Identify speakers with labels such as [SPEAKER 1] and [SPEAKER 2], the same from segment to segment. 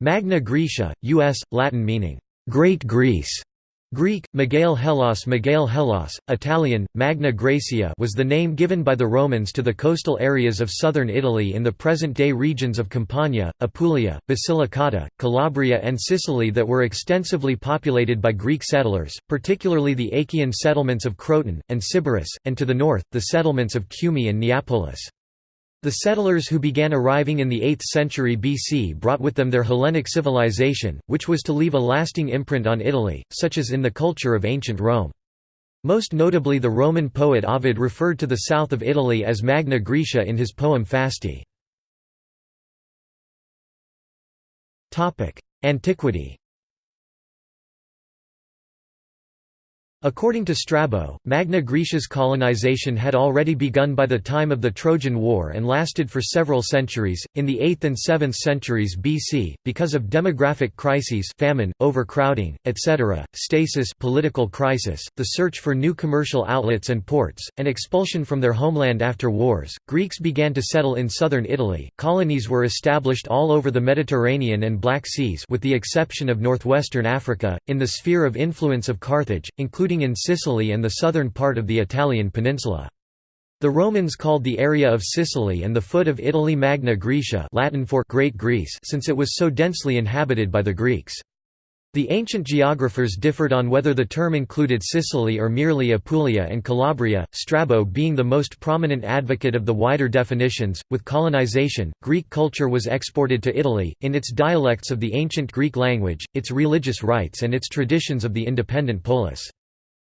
[SPEAKER 1] Magna Graecia, U.S., Latin meaning, "'Great Greece' Greek, Megale Hellas Megale Hellas, Italian, Magna Graecia was the name given by the Romans to the coastal areas of southern Italy in the present-day regions of Campania, Apulia, Basilicata, Calabria and Sicily that were extensively populated by Greek settlers, particularly the Achaean settlements of Croton, and Sybaris, and to the north, the settlements of Cumae and Neapolis. The settlers who began arriving in the 8th century BC brought with them their Hellenic civilization, which was to leave a lasting imprint on Italy, such as in the culture of ancient Rome. Most notably the Roman poet Ovid referred to the south of Italy as Magna Graecia in his poem Fasti. Antiquity According to Strabo, Magna Graecia's colonization had already begun by the time of the Trojan War and lasted for several centuries. In the 8th and 7th centuries BC, because of demographic crises, famine, overcrowding, etc., stasis, political crisis, the search for new commercial outlets and ports, and expulsion from their homeland after wars, Greeks began to settle in southern Italy. Colonies were established all over the Mediterranean and Black Seas, with the exception of northwestern Africa, in the sphere of influence of Carthage, including including in Sicily and the southern part of the Italian peninsula. The Romans called the area of Sicily and the foot of Italy Magna Graecia Latin for Great Greece since it was so densely inhabited by the Greeks. The ancient geographers differed on whether the term included Sicily or merely Apulia and Calabria, Strabo being the most prominent advocate of the wider definitions. With colonization, Greek culture was exported to Italy, in its dialects of the ancient Greek language, its religious rites, and its traditions of the independent polis.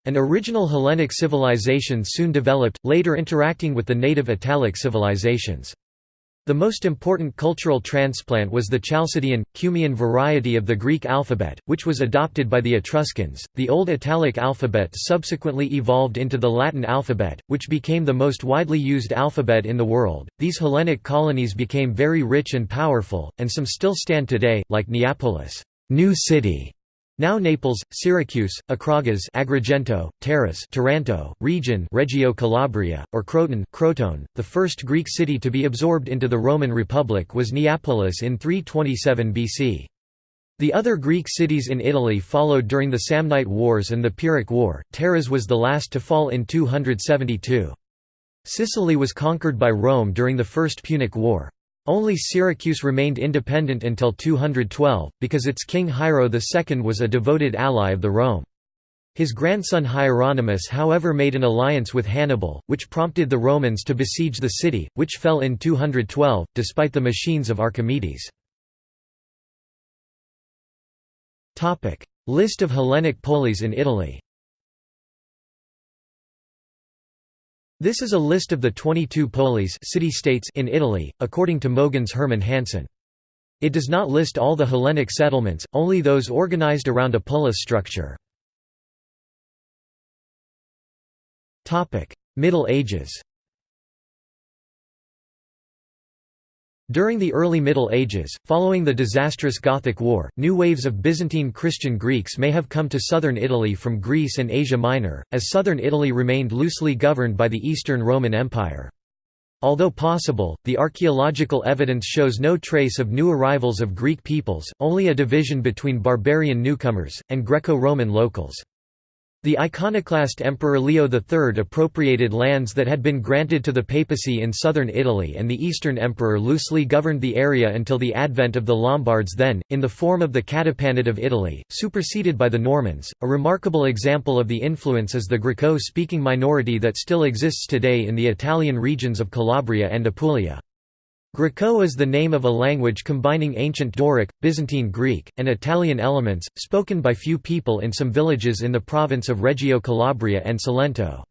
[SPEAKER 1] An original Hellenic civilization soon developed, later interacting with the native Italic civilizations. The most important cultural transplant was the Chalcidian, Cumaean variety of the Greek alphabet, which was adopted by the Etruscans. The Old Italic alphabet subsequently evolved into the Latin alphabet, which became the most widely used alphabet in the world. These Hellenic colonies became very rich and powerful, and some still stand today, like Neapolis, new city, now Naples, Syracuse, Acragas Agrigento, Taras Taranto, Rhegion Reggio Calabria, or Croton Crotone, the first Greek city to be absorbed into the Roman Republic was Neapolis in 327 BC. The other Greek cities in Italy followed during the Samnite Wars and the Pyrrhic War, Taras was the last to fall in 272. Sicily was conquered by Rome during the First Punic War. Only Syracuse remained independent until 212, because its king Hiero II was a devoted ally of the Rome. His grandson Hieronymus however made an alliance with Hannibal, which prompted the Romans to besiege the city, which fell in 212, despite the machines of Archimedes. List of Hellenic polis in Italy This is a list of the 22 polis city-states in Italy, according to Mogens Herman Hansen. It does not list all the Hellenic settlements, only those organized around a polis structure. Middle Ages During the early Middle Ages, following the disastrous Gothic War, new waves of Byzantine Christian Greeks may have come to southern Italy from Greece and Asia Minor, as southern Italy remained loosely governed by the Eastern Roman Empire. Although possible, the archaeological evidence shows no trace of new arrivals of Greek peoples, only a division between barbarian newcomers, and Greco-Roman locals. The iconoclast Emperor Leo III appropriated lands that had been granted to the papacy in southern Italy and the Eastern Emperor loosely governed the area until the advent of the Lombards then, in the form of the Catapanate of Italy, superseded by the Normans. A remarkable example of the influence is the Griko-speaking minority that still exists today in the Italian regions of Calabria and Apulia. Griko is the name of a language combining ancient Doric, Byzantine Greek, and Italian elements, spoken by few people in some villages in the province of Reggio Calabria and Salento.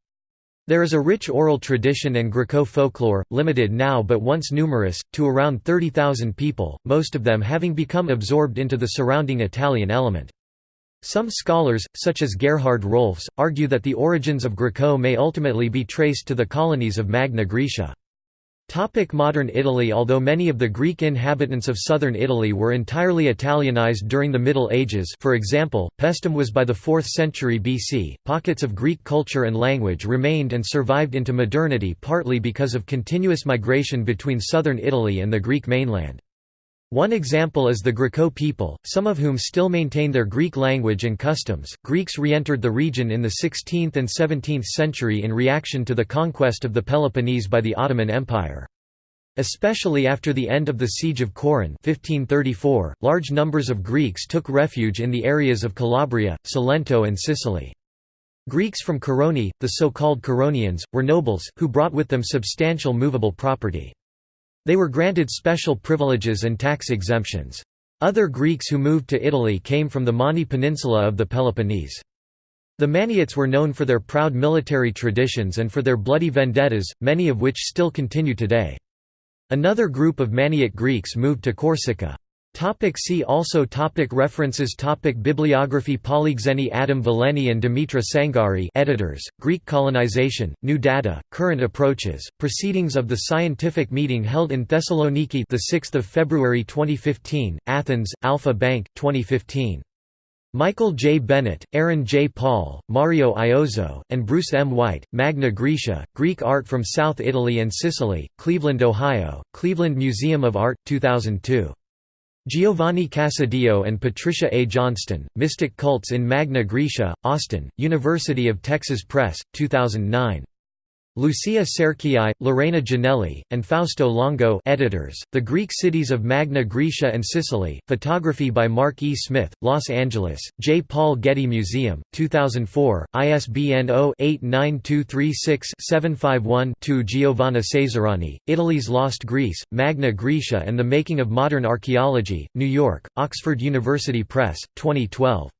[SPEAKER 1] There is a rich oral tradition and Griko folklore, limited now but once numerous, to around 30,000 people, most of them having become absorbed into the surrounding Italian element. Some scholars, such as Gerhard Rohlfs, argue that the origins of Griko may ultimately be traced to the colonies of Magna Graecia. Topic modern Italy Although many of the Greek inhabitants of southern Italy were entirely Italianized during the Middle Ages for example, Paestum was by the 4th century BC, pockets of Greek culture and language remained and survived into modernity partly because of continuous migration between southern Italy and the Greek mainland. One example is the Griko people, some of whom still maintain their Greek language and customs. Greeks re entered the region in the 16th and 17th century in reaction to the conquest of the Peloponnese by the Ottoman Empire. Especially after the end of the Siege of Corinth 1534, large numbers of Greeks took refuge in the areas of Calabria, Salento and Sicily. Greeks from Koroni, the so-called Koronians, were nobles, who brought with them substantial movable property. They were granted special privileges and tax exemptions. Other Greeks who moved to Italy came from the Mani Peninsula of the Peloponnese. The Maniots were known for their proud military traditions and for their bloody vendettas, many of which still continue today. Another group of Maniot Greeks moved to Corsica. Topic see also topic References topic Bibliography Polyxeni Adam-Veleni and Dimitra Tsangari editors, Greek colonization, New Data, Current Approaches, Proceedings of the Scientific Meeting held in Thessaloniki 6 February 2015, Athens, Alpha Bank, 2015. Michael J. Bennett, Aaron J. Paul, Mario Iozzo, and Bruce M. White, Magna Graecia, Greek Art from South Italy and Sicily, Cleveland, Ohio, Cleveland Museum of Art, 2002. Giovanni Casadillo and Patricia A. Johnston, Mystic Cults in Magna Graecia, Austin, University of Texas Press, 2009. Lucia Cerchiai, Lorena Jannelli, and Fausto Longo editors, The Greek Cities of Magna Graecia and Sicily, photography by Mark E. Smith, Los Angeles, J. Paul Getty Museum, 2004, ISBN 0-89236-751-2 Giovanna Ceserani, Italy's Lost Greece, Magna Graecia and the Making of Modern Archaeology, New York, Oxford University Press, 2012.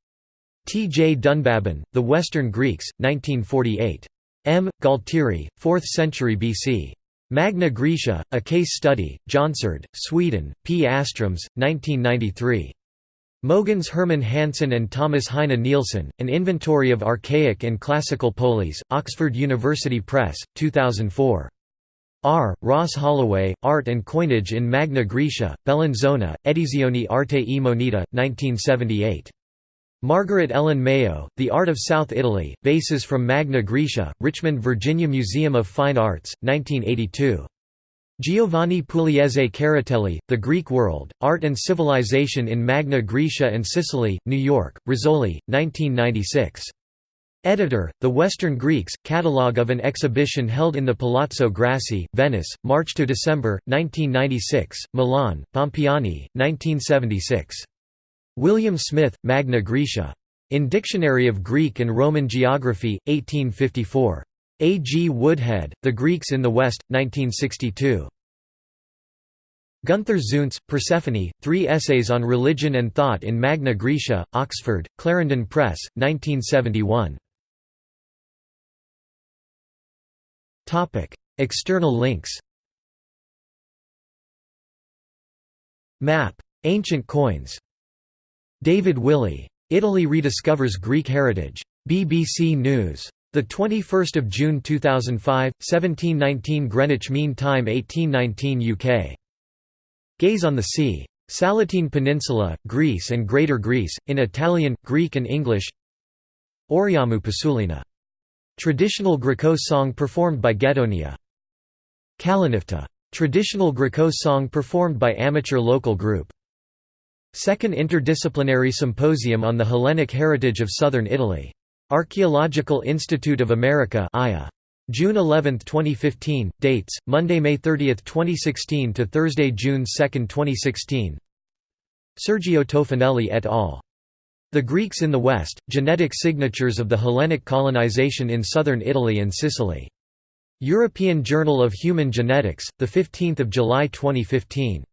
[SPEAKER 1] T. J. Dunbabin, The Western Greeks, 1948. M. Gualtieri, 4th century BC. Magna Graecia, A Case Study, Jonsered, Sweden, P. Astroms, 1993. Mogens Hermann Hansen and Thomas Heine Nielsen, An Inventory of Archaic and Classical Polis, Oxford University Press, 2004. R. Ross Holloway, Art and Coinage in Magna Graecia, Bellinzona, Edizioni Arte e Moneta, 1978. Margaret Ellen Mayo, The Art of South Italy, Vases from Magna Graecia, Richmond Virginia Museum of Fine Arts, 1982. Giovanni Pugliese Caratelli, The Greek World, Art and Civilization in Magna Graecia and Sicily, New York, Rizzoli, 1996. Editor, The Western Greeks, Catalogue of an exhibition held in the Palazzo Grassi, Venice, March–December, 1996, Milan, Bompiani, 1976. William Smith, Magna Graecia. In Dictionary of Greek and Roman Geography, 1854. A. G. Woodhead, The Greeks in the West, 1962. Gunther Zuntz, Persephone, Three Essays on Religion and Thought in Magna Graecia, Oxford, Clarendon Press, 1971. External links Map. Ancient coins David Willey. Italy rediscovers Greek heritage. BBC News. 21 June 2005, 1719 Greenwich Mean Time 1819 UK. Gaze on the Sea. Salentine Peninsula, Greece and Greater Greece, in Italian, Greek and English Oriamu Pisulina. Traditional Griko song performed by Ghetonia. Kalinifta. Traditional Griko song performed by amateur local group. Second Interdisciplinary Symposium on the Hellenic Heritage of Southern Italy. Archaeological Institute of America June 11, 2015. Dates: Monday, May 30, 2016 to Thursday, June 2, 2016. Sergio Tofanelli et al. The Greeks in the West: Genetic Signatures of the Hellenic Colonization in Southern Italy and Sicily. European Journal of Human Genetics, the 15th of July 2015.